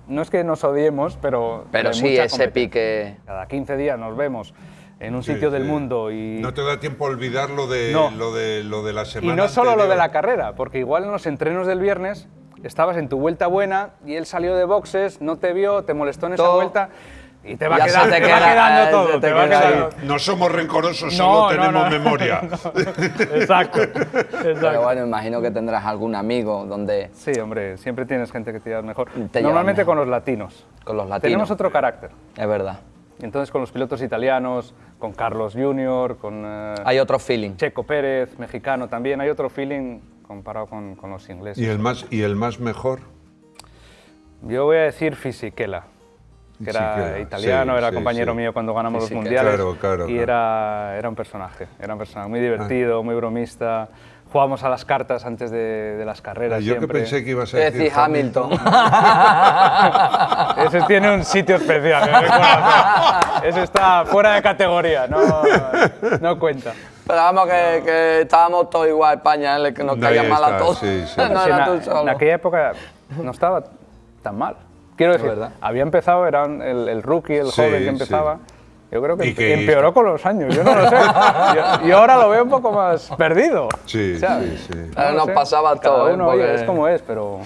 S4: no es que nos odiemos, pero...
S1: Pero sí, ese pique...
S4: Cada 15 días nos vemos en un
S2: Sí,
S4: sitio del
S2: sí.
S4: mundo y...
S2: No te da tiempo a olvidar lo de,
S4: No.
S2: lo de, lo de la
S4: Y
S2: semana
S4: no solo lo de la carrera, porque igual en los entrenos del viernes estabas en tu vuelta buena y él salió de boxes, no te vio, te molestó en esa
S1: Todo.
S4: vuelta y te va,
S1: Ya se
S4: quedando,
S1: te
S4: te va
S1: queda,
S4: quedando
S1: eh,
S4: todo.
S1: se te
S4: te va
S1: queda
S4: quedando-
S2: No somos rencorosos, solo
S4: no,
S2: tenemos
S4: no.
S2: memoria. *laughs*
S4: Exacto,
S1: Pero
S4: exacto.
S1: bueno, imagino que tendrás algún amigo donde...
S4: Sí, hombre, siempre tienes gente que te lleva mejor. Normalmente
S1: mejor.
S4: con los latinos.
S1: Con los latinos.
S4: Tenemos otro carácter.
S1: Es verdad.
S4: Entonces con los pilotos italianos, con Carlos Junior, con eh,
S1: Hay otro feeling.
S4: Checo Pérez, mexicano también, hay otro feeling comparado con, con los ingleses.
S2: ¿Y el más, y el más mejor?
S4: Yo voy a decir Fisichella, que era
S2: Fisichella,
S4: italiano,
S2: sí,
S4: era
S2: sí,
S4: compañero
S2: sí.
S4: mío cuando ganamos los
S1: Fisichella.
S4: mundiales.
S2: Claro, claro,
S4: y
S2: claro.
S4: Era, era un personaje, era un personaje muy divertido, muy bromista. Jugábamos a las cartas antes de, de las carreras.
S2: Ah, Yo que
S4: siempre.
S2: pensé que ibas a
S1: Es
S2: decir
S1: decir, Hamilton. *laughs*
S4: Ese tiene un sitio especial, corazón. Ese está fuera de categoría, no, no cuenta.
S1: Pero vamos, que, que estábamos todos igual, España, ¿eh? que nos caía mal a todos.
S2: sí, sí. *laughs*
S1: no
S4: Sí,
S1: era tú solo.
S4: en aquella época no estaba tan mal. Quiero decir,
S1: verdad.
S4: había empezado, era el, el rookie, el
S2: Sí,
S4: joven que
S2: sí.
S4: empezaba. Yo creo que,
S2: Y que-
S4: empeoró con los años, yo no lo sé. *laughs* Yo ahora lo veo un poco más perdido.
S2: Sí,
S4: O sea,
S2: sí, sí.
S4: No
S1: nos
S4: sé,
S1: pasaba
S4: cada
S1: todo, ¿eh?
S4: uno,
S1: Porque-
S4: es como es, pero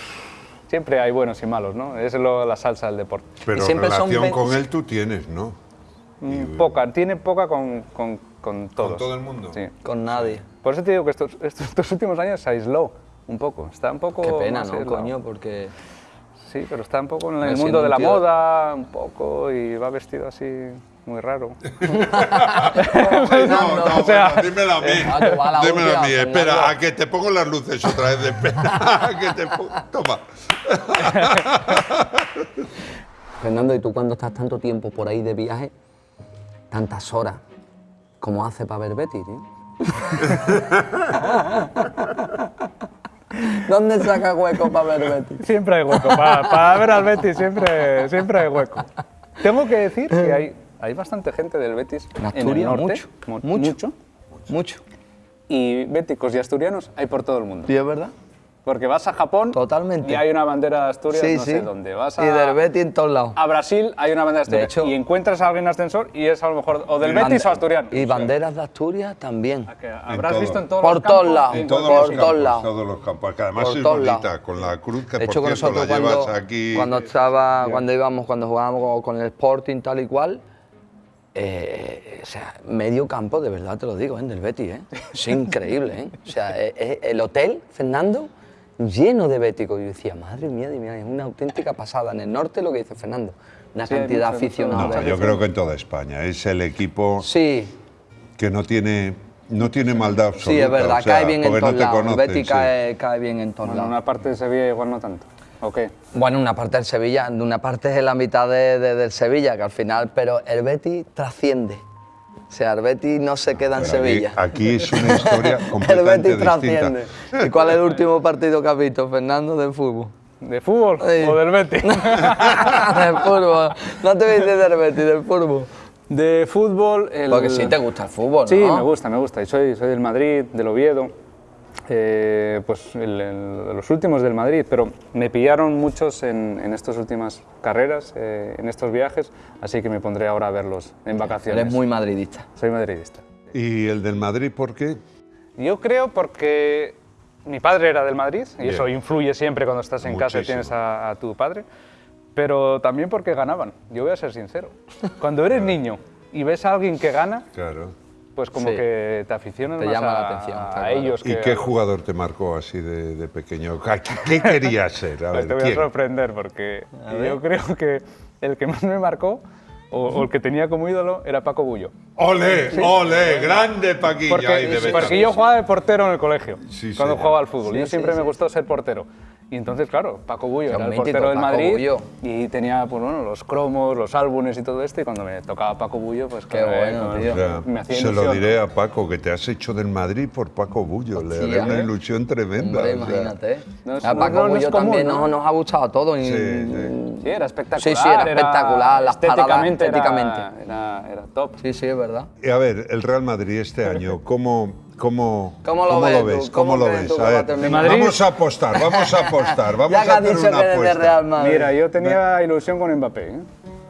S4: siempre hay buenos y malos, ¿no? Es lo- la salsa del deporte.
S2: Pero
S1: siempre son
S2: relación
S1: ve-
S2: con él tú tienes, ¿no?
S4: Mm, Poca, tiene poca con, con, con todos.
S2: Con todo el mundo.
S4: Sí.
S1: Con nadie.
S4: Por eso te digo que estos, estos, estos últimos años se aisló un poco. Está un poco.
S1: Qué pena, ¿no, coño? Porque...
S4: Sí, pero está un poco en el mundo de la
S1: tío-
S4: moda, un poco, y va vestido así muy raro. *laughs*
S2: No, no,
S4: O sea-
S2: bueno, dímelo a mí.
S1: Ah, que va la
S2: dímelo a mí. Espera, a que te pongo las luces otra vez. Espera, *laughs* a que te pongo. Toma. *laughs*
S1: Fernando, ¿y tú cuando estás tanto tiempo por ahí de viaje, tantas horas, cómo hace para ver Betty, tío? ¿Dónde saca hueco para ver Betty?
S4: Siempre hay hueco. Para, para ver al Betis siempre, siempre hay hueco. Tengo que decir que hay, hay bastante gente del Betis
S1: En
S4: en, el
S1: Asturias,
S4: norte.
S1: mucho,
S4: mu-
S1: mucho. Mucho.
S4: Y béticos y asturianos hay por todo el mundo.
S1: ¿Sí es verdad?
S4: Porque vas a Japón
S1: Totalmente.
S4: y hay una bandera de Asturias,
S1: sí,
S4: no
S1: sí.
S4: sé dónde. Vas a,
S1: Y del Betty en todos lados.
S4: a Brasil hay una bandera de
S1: De
S4: Asturias.
S1: hecho-
S4: y encuentras a alguien en ascensor y es a lo mejor o del
S1: Y
S4: Betis o asturiano.
S1: Y banderas de Asturias también.
S4: Que habrás
S2: todo.
S4: visto en todos
S1: Por
S4: los
S1: todos
S4: campos,
S1: lados.
S4: en
S2: En todos
S1: Por
S2: los
S1: todos
S2: campos,
S1: lados.
S2: todos los campos. Que además
S1: Por
S2: es
S1: todos
S2: bonita,
S1: lados.
S2: con la cruz que
S1: De
S2: por
S1: hecho, con
S2: cierto la
S1: nosotros
S2: llevas
S1: cuando,
S2: aquí.
S1: cuando estaba, cuando íbamos, cuando jugábamos con el Sporting tal y cual, eh, o sea, medio campo, de verdad te lo digo, ¿eh? del Betis, ¿eh? Es increíble, ¿eh? O sea, eh, eh, el hotel, Fernando, lleno de béticos. Y yo decía, madre mía, es una auténtica pasada. En el norte lo que dice Fernando, una
S4: Sí,
S1: cantidad de.
S2: No,
S1: de-
S2: yo creo que en toda España. Es el equipo
S1: Sí,
S2: que no tiene, no tiene maldad absoluta.
S1: sí, es verdad,
S2: o sea,
S1: cae bien en
S2: porque
S1: todos
S2: no
S1: lados.
S2: Sí.
S1: cae, cae bien en todos
S4: Bueno, en una parte de Sevilla igual no tanto.
S1: Bueno, una parte del Sevilla, una parte es la mitad de- de- del Sevilla, que al final, pero el Betis trasciende. O sea, el Betis no se queda en
S2: aquí-
S1: Sevilla.
S2: Aquí, es una *laughs* historia
S1: el
S2: completamente
S1: Betis trasciende.
S2: distinta.
S1: ¿Y cuál es el último partido que has visto, Fernando, de fútbol?
S4: ¿De fútbol
S1: Sí.
S4: o del Betis? *laughs*
S1: del fútbol. No te dices del Betis, del fútbol.
S4: de fútbol... El...
S1: Porque sí te gusta el fútbol, ¿no?
S4: Sí, me gusta, me gusta. Y soy, soy del Madrid, del Oviedo, eh, pues el- el- los últimos del Madrid, pero me pillaron muchos en, en estas últimas carreras, eh, en estos viajes, así que me pondré ahora a verlos en vacaciones.
S1: Eres muy madridista.
S4: Soy madridista.
S2: ¿Y el del Madrid por qué?
S4: Yo creo porque mi padre era del Madrid y
S2: Bien.
S4: eso influye siempre cuando estás en casa y tienes a, a tu padre, pero también porque ganaban. Yo voy a ser sincero. *laughs* Cuando eres niño y ves a alguien que gana,
S2: Claro.
S4: Pues como
S1: Sí.
S4: que te aficionas
S1: Te
S4: más
S1: llama
S4: a,
S1: la atención,
S4: a
S1: claro.
S4: ellos.
S2: ¿Y
S4: que
S2: qué jugador te marcó así de, de pequeño? ¿Qué, qué querías ser? A *laughs*
S4: Pues
S2: ver,
S4: te voy a sorprender porque yo creo que el que más me marcó o, o el que tenía como ídolo era Paco Bullo.
S2: ¡Ole! ¡Ole! ¡Grande Paquilla!
S4: Porque,
S2: de
S4: yo jugaba de portero en el colegio,
S2: Sí,
S4: cuando
S2: señor.
S4: jugaba al fútbol.
S1: Sí,
S4: yo
S1: sí,
S4: siempre
S1: sí.
S4: me gustó ser portero. Y entonces, claro, Paco Bullo era el
S1: mítico,
S4: portero del
S1: Paco
S4: Madrid
S1: Bullo.
S4: y tenía pues, bueno, los cromos, los álbumes y todo esto. Y cuando me tocaba Paco Bullo, pues
S1: Qué
S4: claro, eh,
S1: bueno, tío.
S2: O sea,
S4: me hacía
S2: se lo diré a Paco, que te has hecho del Madrid por Paco Bullo. Le haré una ilusión tremenda.
S1: Hombre,
S2: o sea.
S1: imagínate.
S4: No
S1: a Paco
S4: no- no es
S1: Bullo
S4: común,
S1: también
S4: ¿no?
S1: nos, nos ha gustado todo. y-
S2: Sí, sí.
S4: Sí, era espectacular.
S1: Sí, sí, era espectacular, las paradas
S4: estéticamente, era-
S1: estéticamente.
S4: Era, era top.
S1: Sí, sí, es verdad.
S2: Y a ver, el Real Madrid este *laughs* año, ¿cómo, cómo,
S1: ¿Cómo lo ves tú?
S2: ¿Cómo,
S1: ¿Cómo
S2: lo ves?
S1: tú
S2: A ver, vamos a apostar, vamos a apostar, *laughs* vamos
S1: ya que
S2: a
S1: has
S2: hacer
S1: dicho
S2: una
S1: que eres de
S2: apuesta.
S1: Real Madrid.
S4: Mira, yo tenía ilusión con Mbappé. ¿eh?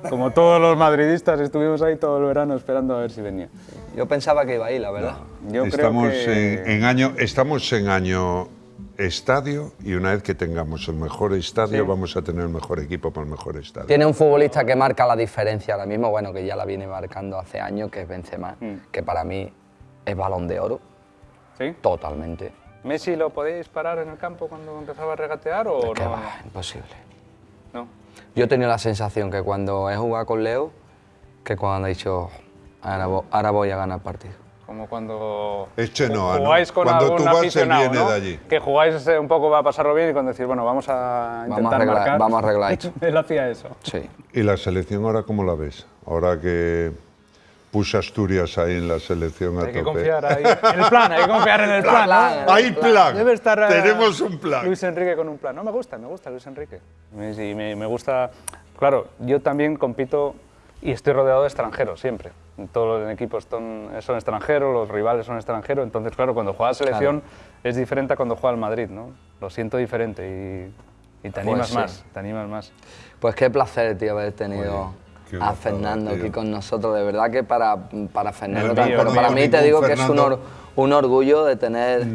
S4: Como todos los madridistas, estuvimos ahí todo el verano esperando a ver si venía.
S1: Yo pensaba que iba ahí, la verdad.
S4: Yo
S2: estamos,
S4: creo que...
S2: en, en año, estamos en año estadio y una vez que tengamos el mejor estadio
S4: Sí.
S2: vamos a tener el mejor equipo para el mejor estadio.
S1: Tiene un futbolista que marca la diferencia ahora mismo, bueno, que ya la viene marcando hace años, que es Benzema,
S4: Mm.
S1: que para mí es balón de oro,
S4: ¿Sí?
S1: totalmente.
S4: ¿Messi lo podéis parar en el campo cuando empezaba a regatear o
S1: Que
S4: no?
S1: va, imposible.
S4: No.
S1: Yo he tenido la sensación que cuando he jugado con Leo, que cuando he dicho, ahora, vo- ahora voy a ganar partido.
S4: Como cuando
S2: Eche no, ¿no?
S4: jugáis con
S2: Cuando
S4: algún
S2: tú vas,
S4: aficionado,
S2: viene
S4: ¿no?
S2: de allí.
S4: Que jugáis un poco va a pasarlo bien y cuando decís, bueno, vamos a
S1: Vamos
S4: intentar
S1: a arreglar-
S4: marcar.
S1: vamos a arreglar esto. *laughs*
S4: Él hacía eso.
S1: Sí.
S2: ¿Y la selección ahora cómo la ves? Ahora que puso Asturias ahí en la selección a
S4: Hay que
S2: tope.
S4: confiar ahí. *laughs* En el plan, hay que confiar en el plan. ¿no?
S2: Hay plan.
S4: Debe estar eh,
S2: Tenemos un plan.
S4: Luis Enrique con un plan. No, me gusta, me gusta Luis Enrique. Me, sí, me, me gusta. Claro, yo también compito y estoy rodeado de extranjeros siempre. Todos los equipos son, son extranjeros, los rivales son extranjeros. Entonces, claro, cuando juega la selección es diferente a cuando juega el Madrid, ¿no? Lo siento diferente y, y te animas
S1: sí.
S4: más, te animas más.
S1: Pues qué placer, tío, haber tenido a Fernando aquí con nosotros. De verdad que para, para Fernando,
S4: No, mío,
S1: pero para mí te digo que es un, or- un orgullo de tener,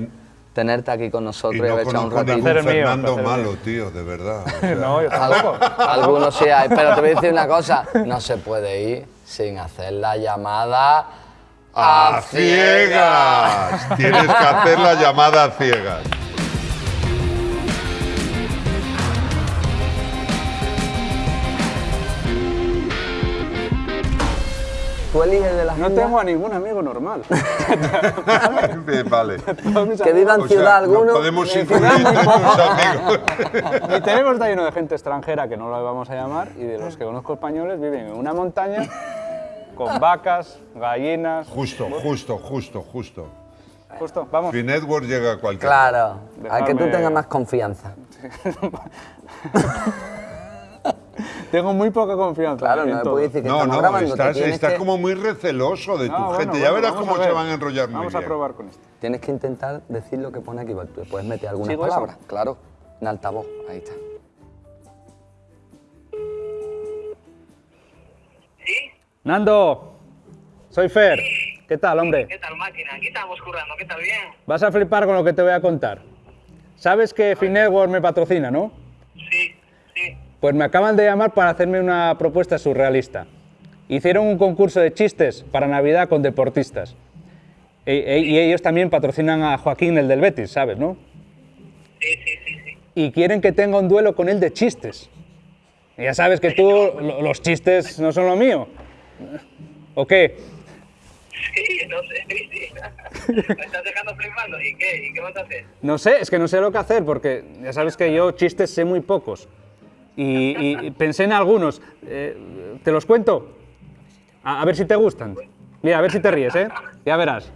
S1: tenerte aquí con
S2: Y
S1: nosotros y,
S2: no
S1: haber echado un ratito.
S2: Fernando malo, tío, de verdad. *laughs* o sea.
S4: No, yo tampoco.
S1: Algunos sí hay, pero te voy a decir una cosa, *laughs* no se puede ir sin hacer la llamada
S2: ¡A ciegas! Tienes que hacer la llamada a ciegas.
S1: Tú eliges de las
S4: No tengo a ningún amigo normal. *laughs*
S2: Vale.
S1: que viva en ciudad
S2: no
S1: alguno.
S2: podemos
S1: en
S2: incluir
S1: ciudad muy
S2: entre
S1: poco.
S2: tus amigos. *laughs*
S4: Mi teléfono está lleno de gente extranjera que no la vamos a llamar y de los que conozco españoles viven en una montaña con vacas, gallinas.
S2: Justo, justo, justo, justo.
S4: Justo, vamos.
S2: Free Network llega a cualquier.
S1: Claro, a que tú tengas más confianza. *laughs* *laughs*
S4: Tengo muy poca confianza.
S1: Claro, no me puedes decir que
S2: No,
S1: estamos
S2: no,
S1: grabando.
S2: estás, estás
S1: que-
S2: como muy receloso de tu
S4: No, bueno,
S2: gente. ya verás
S4: vamos
S2: cómo
S4: a
S2: se van a enrollar muy
S4: Vamos
S2: bien.
S4: a probar con esto.
S1: Tienes que intentar decir lo que pone aquí. Tú puedes meter algunas
S4: ¿Sigo eso?
S1: palabras, claro. En altavoz, ahí está.
S4: Nando, soy Fer. ¿Qué tal, hombre?
S5: ¿Qué tal, máquina? Aquí estamos currando, ¿qué tal? Bien.
S4: Vas a flipar con lo que te voy a contar. Sabes que Finetwork me patrocina, ¿no?
S5: Sí.
S4: Pues me acaban de llamar para hacerme una propuesta surrealista. Hicieron un concurso de chistes para Navidad con deportistas. E- e- y ellos también patrocinan a Joaquín, el del Betis, ¿sabes, no?
S5: Sí, sí, sí, sí.
S4: Y quieren que tenga un duelo con él de chistes. Y ya sabes que tú, lo- los chistes no son lo mío. ¿O qué?
S5: Sí, no sé, sí, sí. *laughs* Me estás dejando flipando. ¿Y qué? ¿Y qué vas a hacer?
S4: No sé, es que no sé lo que hacer porque ya sabes que yo chistes sé muy pocos. Y, y pensé en algunos. Eh, ¿Te los cuento? A, a ver si te gustan. Mira, a ver si te ríes, ¿eh? Ya verás.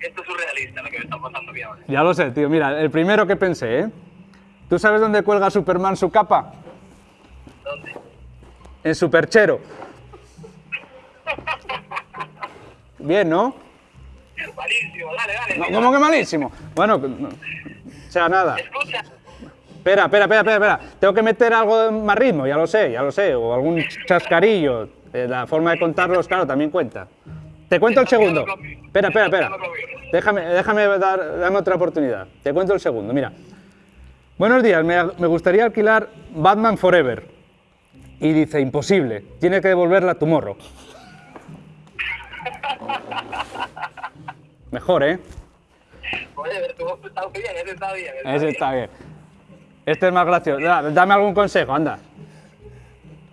S5: Esto es surrealista lo que me está pasando mí ahora.
S4: Ya lo sé, tío. Mira, el primero que pensé, ¿eh? ¿Tú sabes dónde cuelga Superman su capa?
S5: ¿Dónde?
S4: En su perchero. Bien, ¿no?
S5: Malísimo, dale, dale.
S4: No. ¿Cómo que malísimo? Bueno, no- o sea, nada.
S5: Escucha,
S4: Espera, espera, espera, espera, espera. Tengo que meter algo más ritmo, ya lo sé, ya lo sé. O algún chascarillo. Eh, La forma de contarlos, claro, también cuenta. Te cuento el segundo. Espera, espera, espera. Déjame, déjame dar, dame otra oportunidad. Te cuento el segundo, mira. Buenos días, me, me gustaría alquilar Batman Forever. Y dice, imposible, tiene que devolverla a tu morro. Mejor, ¿eh?
S5: oye, tú está bien, ese está bien.
S4: Ese está bien. Este es más gracioso. Da- Dame algún consejo, anda.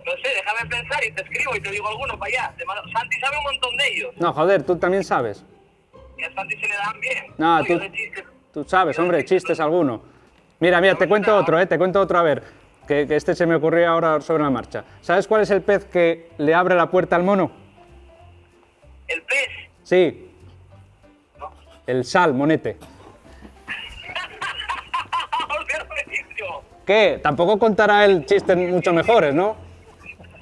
S5: No sé, déjame pensar y te escribo y te digo alguno para allá. Santi sabe un montón de ellos.
S4: No, joder, tú también sabes.
S5: Y a Santi se le dan bien.
S4: No,
S5: Oye,
S4: tú-. Tú sabes, hombre, chistes alguno. Mira, mira, te cuento otro, ¿eh? Te cuento otro, a ver. Que, que este se me ocurrió ahora sobre la marcha. ¿Sabes cuál es el pez que le abre la puerta al mono?
S5: El pez.
S4: Sí. El sal, ¿Qué? Tampoco contará el chistes mucho mejores, ¿no?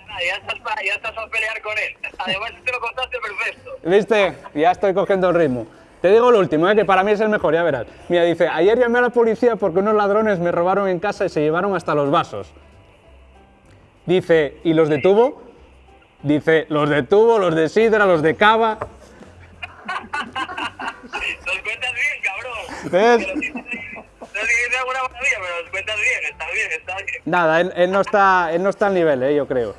S5: Ah, Ya estás, pa- ya estás a pelear con él. Además, te lo contaste perfecto.
S4: ¿Viste? Ya estoy cogiendo el ritmo. Te digo el último, ¿eh? que para mí es el mejor, ya verás. Mira, dice, ayer llamé a la policía porque unos ladrones me robaron en casa y se llevaron hasta los vasos. Dice, ¿y los detuvo? Dice, los detuvo, los de sidra, los de cava. *laughs*
S5: Los cuentas bien, cabrón.
S4: ¿Ves?
S5: Pero sí, sí, No sé si sea alguna maravilla, pero los cuentas bien. Está bien, está bien.
S4: Nada, él, él no, está, él no está al nivel, ¿eh? yo creo.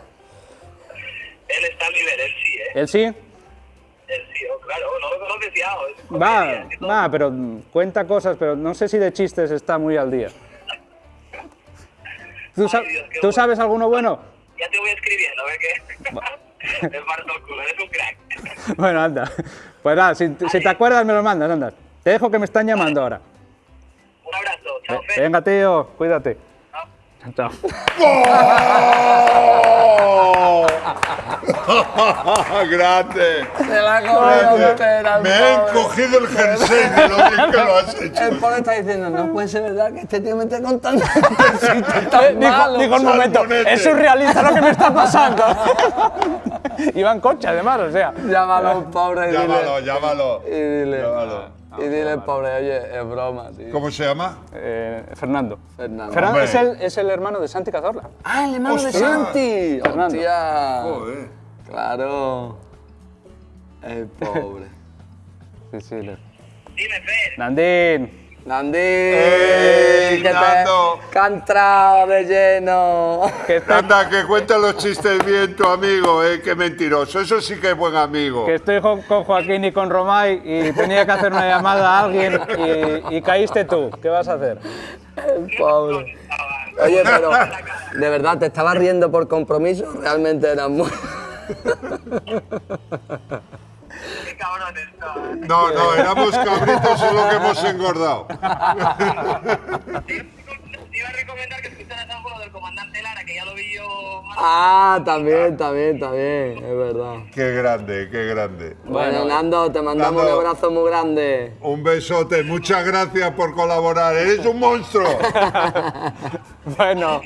S5: Él está al nivel, él sí, ¿eh?
S4: ¿Él sí?
S5: Él sí, oh, claro. No oh, es
S4: Va,
S5: y todo.
S4: va, pero cuenta cosas, pero no sé si de chistes está muy al día. ¿Tú, sa-
S5: Dios, qué
S4: ¿tú
S5: bueno.
S4: sabes alguno bueno?
S5: Ya te voy escribiendo, a ver qué. *laughs* El culo, eres un crack. *laughs*
S4: Bueno, anda. Pues nada, si, si te acuerdas me lo mandas, anda. Te dejo que me están llamando ahora.
S5: Un abrazo, chao, Fer.
S4: Venga, tío, cuídate. Chao. *laughs*
S2: ¡Grande!
S1: Se la el
S2: Me he encogido el jersey de lo bien que lo has hecho.
S1: El pobre está diciendo, no puede ser verdad que este tío me esté contando *laughs* tan
S4: Eh, Dijo,
S1: malos.
S4: dijo un momento, es surrealista lo que me está pasando. *laughs* Iba en coche, además, o sea.
S1: Llámalo, pobre,
S2: Llámalo, llámalo.
S1: Y dile,
S2: Llámalo.
S1: Y dile, pobre, oye, es broma, tío.
S2: ¿Cómo se llama?
S4: Eh, Fernando.
S1: Fernando.
S4: Fernando es el, es el hermano de Santi Cazorla.
S1: Ah, el hermano de. Santi.
S4: Fernando.
S1: Hostia.
S2: Joder.
S1: Claro. El pobre.
S4: Sí, sí. le-
S5: Dime, Fer.
S4: Nandín.
S1: Nandi,
S2: ¡Ey,
S1: que
S2: Nando!
S1: entrado de lleno.
S4: Que
S2: que cuenta los chistes bien tu amigo, ¿eh? Qué mentiroso. Eso sí que es buen amigo.
S4: que estoy con Joaquín y con Romay y tenía que hacer una llamada a alguien y, y caíste tú. ¿Qué vas a hacer?
S1: Pobre. Oye, pero de verdad, ¿te estabas riendo por compromiso? Realmente eras muy... *laughs*
S2: No, no, éramos cabritos, solo que hemos engordado. *laughs*
S5: Te iba a recomendar que escucharas algo del comandante Lara, que ya lo vi yo más.
S1: Ah, también, también, también, es verdad.
S2: Qué grande, qué grande.
S1: Bueno, Nando, te mandamos
S2: Nando.
S1: un abrazo muy grande.
S2: Un besote, muchas gracias por colaborar. Eres un monstruo. *laughs*
S4: Bueno,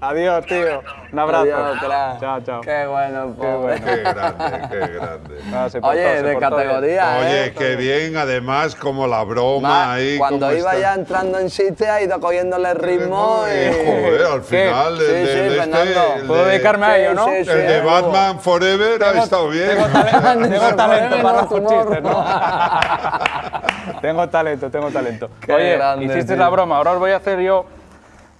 S4: adiós, tío. Un abrazo.
S1: Adiós.
S4: Chao, chao.
S1: Qué bueno.
S2: Qué grande, qué grande. *laughs*
S4: Ah, se portó,
S1: Oye, de categoría,
S2: Oye,
S1: ¿eh?
S2: qué bien, además, como la broma
S1: Ma-
S2: ahí.
S1: Cuando iba
S2: está.
S1: ya entrando en sitio, ha ido cogiéndole ritmo
S2: Eh,
S1: y...
S2: Joder, al
S4: ¿Qué?
S2: final.
S1: Sí,
S2: el
S1: sí,
S2: del este,
S1: Fernando.
S2: el
S4: Puedo
S2: de-
S4: dedicarme a ello, ¿no?
S1: Sí, sí,
S2: El de. Batman Forever ha estado bien.
S4: Tengo, talento, *laughs* tengo talento para los chistes, ¿no? *laughs* tengo talento, tengo talento. *laughs*
S1: Qué
S4: Oye,
S1: grande,
S4: hiciste
S1: tío.
S4: la broma, ahora os voy a hacer yo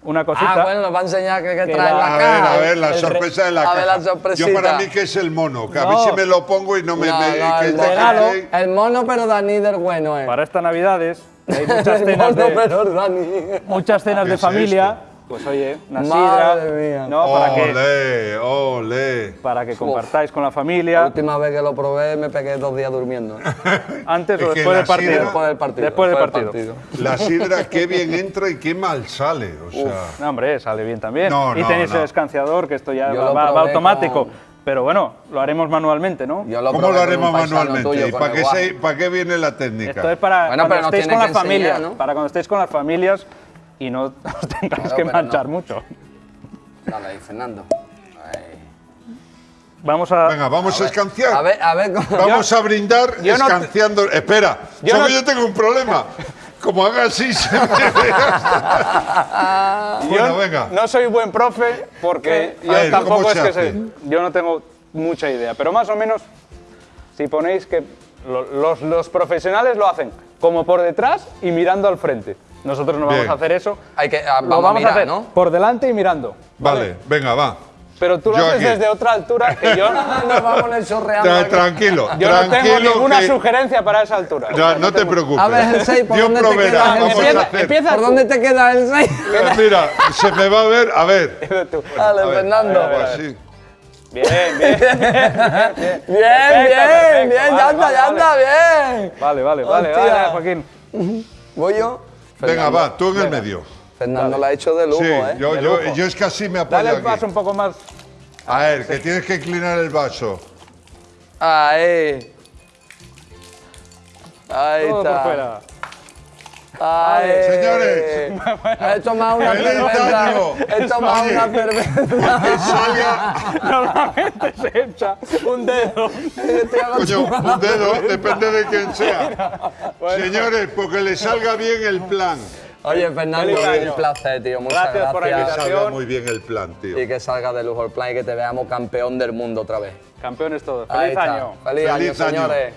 S4: una cosita.
S1: Ah, bueno, nos va a enseñar qué, qué
S4: Que
S1: trae
S4: la-
S1: la
S2: A
S1: caja.
S2: ver, a ver, la
S4: El re-
S2: sorpresa de la
S1: a
S2: caja.
S1: ver la
S2: Yo
S1: sorpresita.
S2: para mí que es el mono, que a mí
S4: No.
S2: si me lo pongo y no me...
S1: No,
S2: me-
S1: no,
S2: que
S1: el,
S2: es de
S4: regalo.
S1: El mono, pero Dani del bueno, ¿eh?
S4: Para estas navidades hay muchas
S1: el
S4: cenas
S1: mono,
S4: de,
S1: pero Dani.
S4: muchas cenas
S2: ¿Qué
S4: de
S2: es
S4: familia Pues oye, una
S1: Madre
S4: sidra,
S1: mía.
S4: ¿no? Para que,
S2: Ole, ole.
S4: para que compartáis con la
S1: La
S4: familia,
S1: última vez que lo probé me pegué dos días durmiendo. *laughs*
S4: antes
S2: Es
S4: o después
S2: la
S4: del partido.
S2: sidra-
S1: Después del partido.
S4: Después del
S1: después
S4: partido.
S2: La sidra, *laughs* qué bien entra y qué mal sale. O sea,
S4: No, hombre, sale bien también.
S2: No,
S4: y
S2: no,
S4: tenéis
S2: no.
S4: el escanciador, que esto ya va, va- automático.
S1: con-
S4: Pero bueno, lo haremos manualmente, ¿no?
S1: Yo lo
S2: ¿cómo lo haremos manualmente?
S1: tuyo,
S2: ¿Y para qué, se- para qué viene la técnica?
S4: Esto es para
S1: Bueno,
S4: cuando estéis con
S1: que
S4: las familias,
S1: enseñar, ¿no?
S4: para cuando estéis con las familias y no os tengáis
S1: Claro,
S4: que
S1: no.
S4: mucho.
S1: Dale ahí, Fernando. Ahí.
S4: Vamos a...
S2: Venga, vamos a, escanciar.
S1: A ver, a ver cómo.
S2: Vamos a brindar
S4: yo no-
S2: escanciando. Espera,
S4: Yo no-
S2: yo tengo un problema. Como haga así, se me *laughs* *laughs* Bueno,
S4: Yo
S2: venga.
S4: No soy buen profe porque yo
S2: ver,
S4: tampoco
S2: ¿cómo
S4: es
S2: se
S4: que sé. Yo no tengo mucha idea, pero más o menos, si ponéis que lo- los, los profesionales lo hacen como por detrás y mirando al frente. Nosotros no vamos a hacer eso.
S1: Hay que, ah,
S4: Lo
S1: vamos, a mirar,
S4: hacer
S1: ¿no?
S4: por delante y mirando.
S2: Vale, venga, va.
S4: Pero tú lo
S2: Yo
S4: haces
S2: aquí.
S4: desde otra altura que yo,
S1: Nos vamos a aquí.
S2: tranquilo,
S4: yo no tengo ninguna
S2: que-
S4: sugerencia para esa altura.
S2: No, no te preocupes.
S1: A ver, el seis, ¿por
S2: Dios
S1: dónde te
S2: proveerá,
S1: queda
S4: Empieza- empieza
S1: ¿Por dónde te queda el 6? *laughs*
S2: Mira, se me va a ver, a ver. *laughs*
S4: Tú.
S1: Dale,
S2: A ver,
S1: Fernando.
S2: así.
S4: Bien, bien. *laughs*
S1: Bien,
S4: Perfecto,
S1: bien,
S4: perfecto,
S1: bien,
S4: vale,
S1: ya está,
S4: vale,
S1: ya
S4: vale.
S1: está, bien.
S4: Vale, vale, vale,
S1: Hostia.
S4: vale, Joaquín.
S1: ¿Voy yo?
S2: Venga, va, tú en el medio.
S1: Fernando lo ha hecho de lujo,
S2: Sí,
S1: ¿eh?
S2: yo,
S4: De
S2: yo,
S4: lujo.
S2: yo es que así me
S4: Dale
S2: apoyo
S4: el paso
S2: aquí.
S4: un poco más.
S2: A ver, que tienes que inclinar el vaso.
S1: Ahí. Ahí
S4: Todo por
S1: está.
S4: fuera.
S1: Ahí.
S2: Señores.
S1: He tomado una
S2: ¡Feliz
S1: cerveza. He tomado una cerveza.
S2: Que salga,
S4: Normalmente se echa un dedo.
S2: Coño, un dedo, depende de quién sea. *laughs* Señores, porque le salga bien el plan.
S1: Oye, Fernando, un placer, tío. Muchas
S4: Gracias
S1: gracias.
S4: por la
S2: Que
S4: invitación.
S2: salga muy bien el plan, tío.
S1: Y que salga de lujo el plan y que te veamos campeón del mundo otra vez.
S4: Campeones todos. Año.
S1: Feliz, año,
S2: Feliz año.
S1: señores.